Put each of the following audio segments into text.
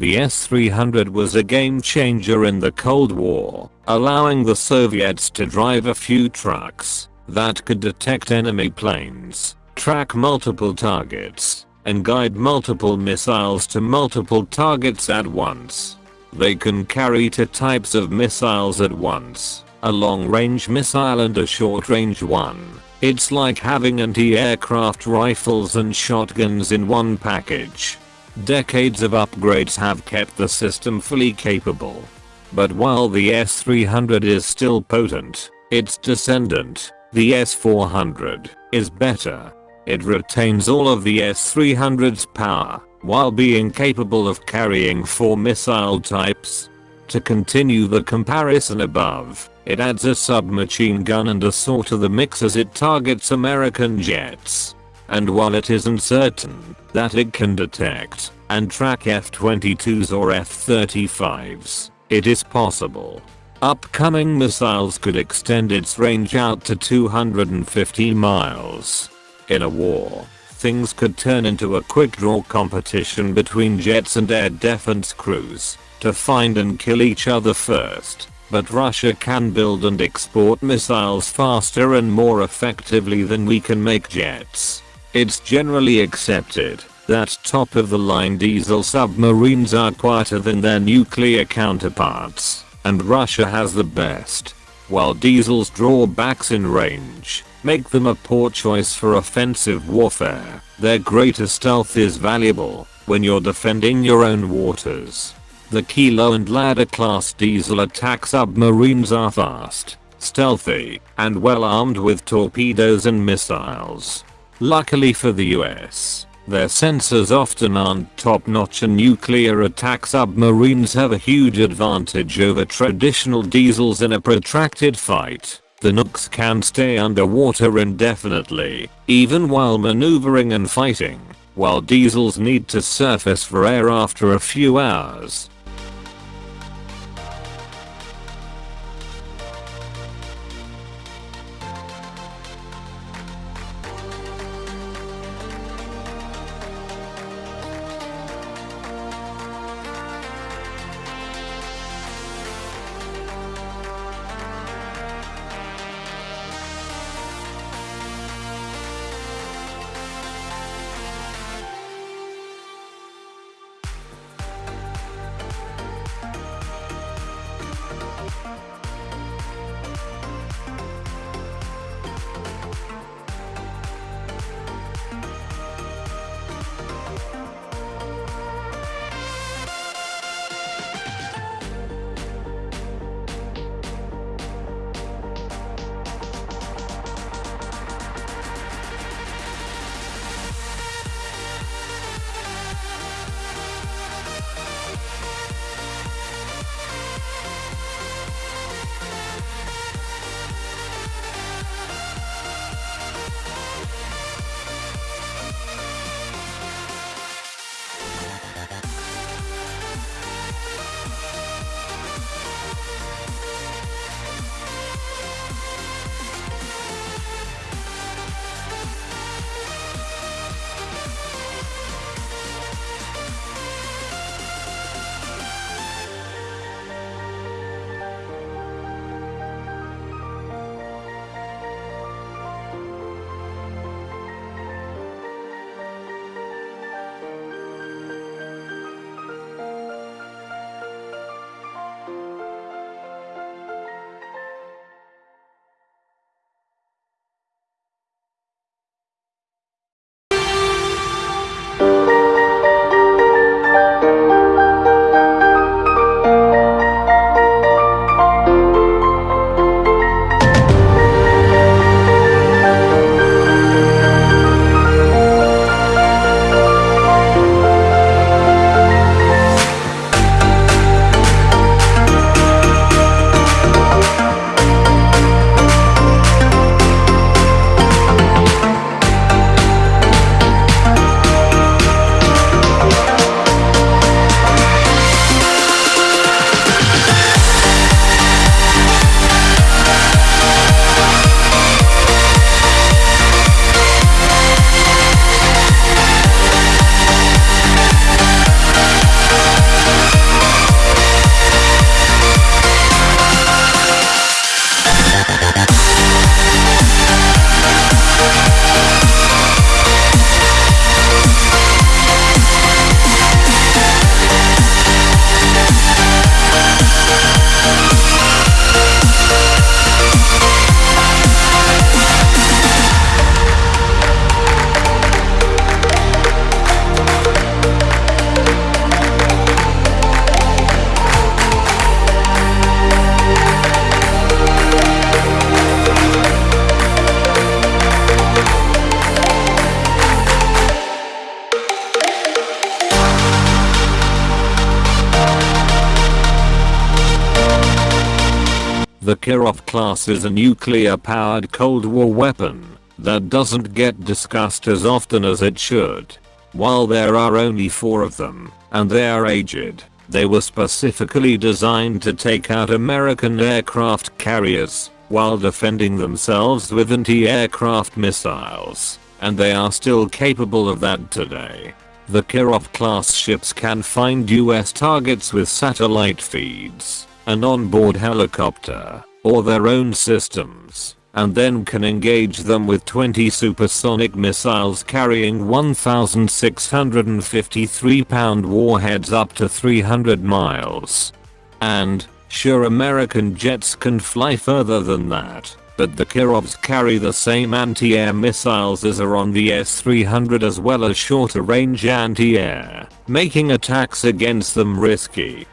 The S-300 was a game changer in the Cold War, allowing the Soviets to drive a few trucks that could detect enemy planes, track multiple targets, and guide multiple missiles to multiple targets at once. They can carry two types of missiles at once, a long-range missile and a short-range one. It's like having anti-aircraft rifles and shotguns in one package. Decades of upgrades have kept the system fully capable. But while the S300 is still potent, its descendant, the S400, is better. It retains all of the S300's power, while being capable of carrying 4 missile types. To continue the comparison above, it adds a submachine gun and a saw to the mix as it targets American jets. And while it isn't certain that it can detect and track F-22s or F-35s, it is possible. Upcoming missiles could extend its range out to 250 miles. In a war, things could turn into a quick draw competition between jets and air defense crews to find and kill each other first. But Russia can build and export missiles faster and more effectively than we can make jets. It's generally accepted that top of the line diesel submarines are quieter than their nuclear counterparts, and Russia has the best. While diesel's drawbacks in range make them a poor choice for offensive warfare, their greater stealth is valuable when you're defending your own waters. The Kilo and Lada class diesel attack submarines are fast, stealthy, and well armed with torpedoes and missiles. Luckily for the US, their sensors often aren't top notch and nuclear attack submarines have a huge advantage over traditional diesels in a protracted fight. The nukes can stay underwater indefinitely, even while maneuvering and fighting, while diesels need to surface for air after a few hours. The Kirov class is a nuclear-powered Cold War weapon that doesn't get discussed as often as it should. While there are only 4 of them, and they are aged, they were specifically designed to take out American aircraft carriers while defending themselves with anti-aircraft missiles, and they are still capable of that today. The Kirov class ships can find US targets with satellite feeds, an onboard helicopter, or their own systems, and then can engage them with 20 supersonic missiles carrying 1,653 pound warheads up to 300 miles. And, sure American jets can fly further than that, but the Kirovs carry the same anti-air missiles as are on the S-300 as well as shorter range anti-air, making attacks against them risky.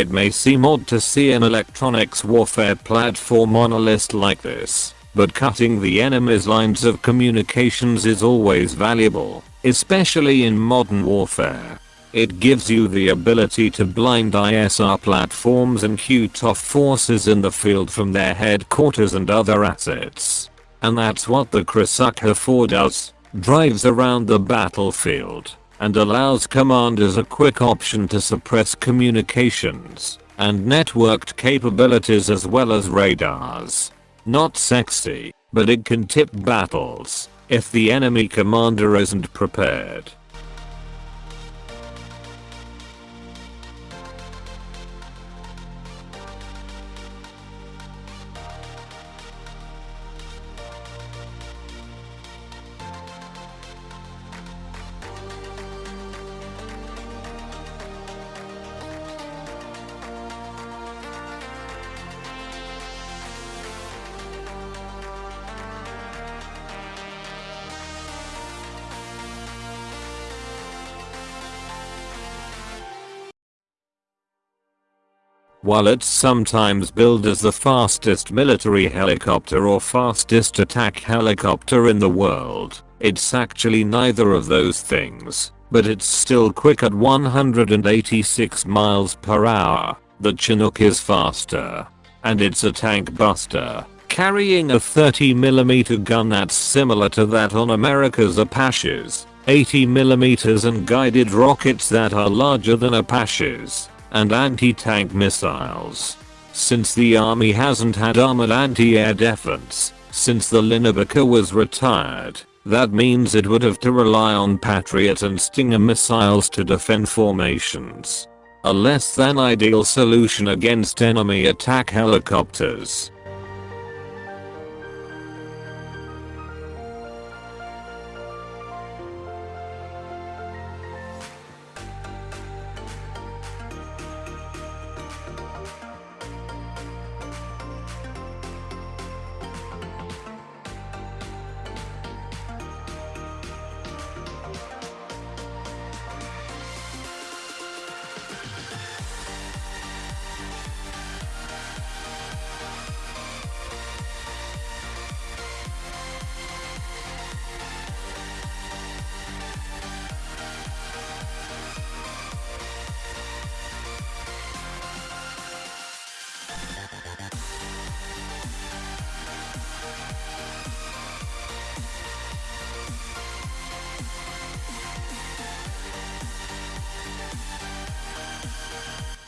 It may seem odd to see an electronics warfare platform on a list like this, but cutting the enemy's lines of communications is always valuable, especially in modern warfare. It gives you the ability to blind ISR platforms and cut off forces in the field from their headquarters and other assets. And that's what the Krasukha 4 does, drives around the battlefield and allows commanders a quick option to suppress communications and networked capabilities as well as radars. Not sexy, but it can tip battles if the enemy commander isn't prepared. While it's sometimes billed as the fastest military helicopter or fastest attack helicopter in the world, it's actually neither of those things, but it's still quick at 186 miles per hour. The Chinook is faster. And it's a tank buster, carrying a 30mm gun that's similar to that on America's Apaches, 80mm and guided rockets that are larger than Apaches and anti-tank missiles. since the army hasn't had armored anti-air defense since the Linebacker was retired. That means it would have to rely on Patriot and Stinger missiles to defend formations. A less than ideal solution against enemy attack helicopters.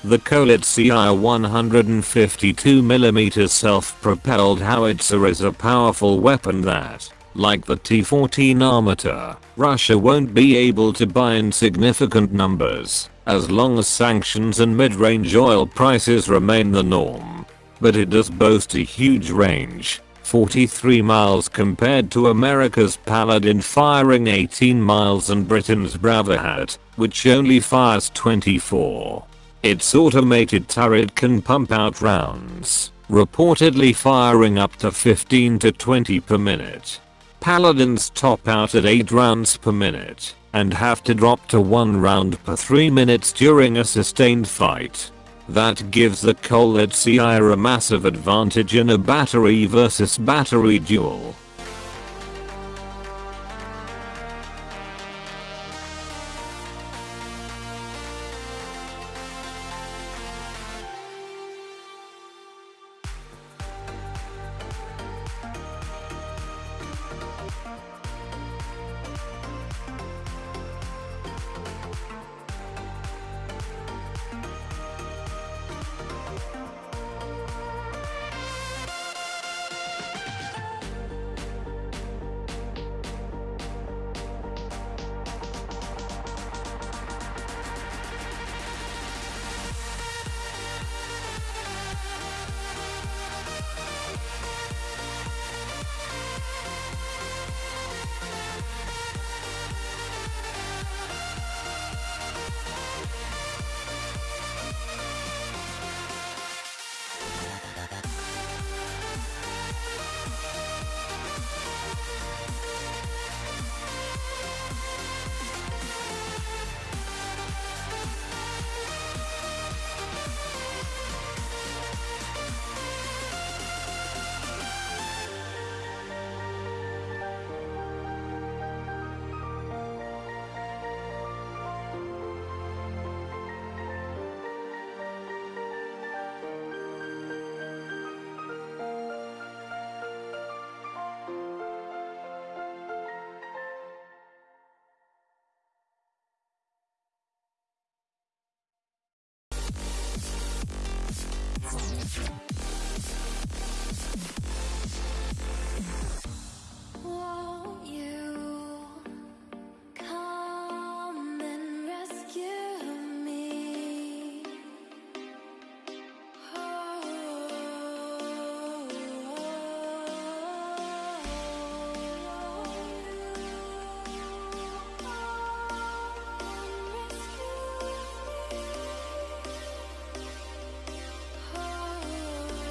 The Koalitsiya 152mm self-propelled howitzer is a powerful weapon that, like the T-14 Armata, Russia won't be able to buy in significant numbers, as long as sanctions and mid-range oil prices remain the norm. But it does boast a huge range, 43 miles compared to America's Paladin firing 18 miles and Britain's Braveheart, which only fires 24. Its automated turret can pump out rounds, reportedly firing up to 15 to 20 per minute. Paladins top out at 8 rounds per minute, and have to drop to 1 round per 3 minutes during a sustained fight. That gives the Koalitsiya a massive advantage in a battery versus battery duel.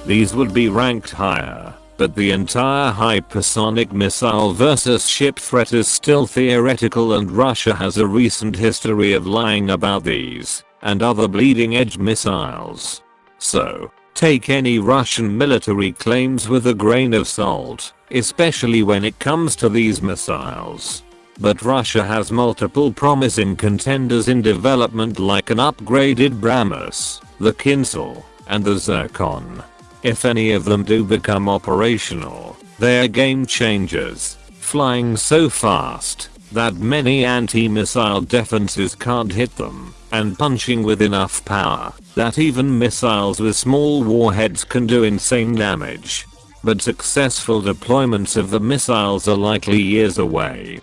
These would be ranked higher, but the entire hypersonic missile versus ship threat is still theoretical and Russia has a recent history of lying about these and other bleeding edge missiles. So, take any Russian military claims with a grain of salt, especially when it comes to these missiles. But Russia has multiple promising contenders in development like an upgraded BrahMos, the Kinzhal, and the Zircon. If any of them do become operational, they're game changers, flying so fast, that many anti-missile defenses can't hit them, and punching with enough power that even missiles with small warheads can do insane damage. But successful deployments of the missiles are likely years away.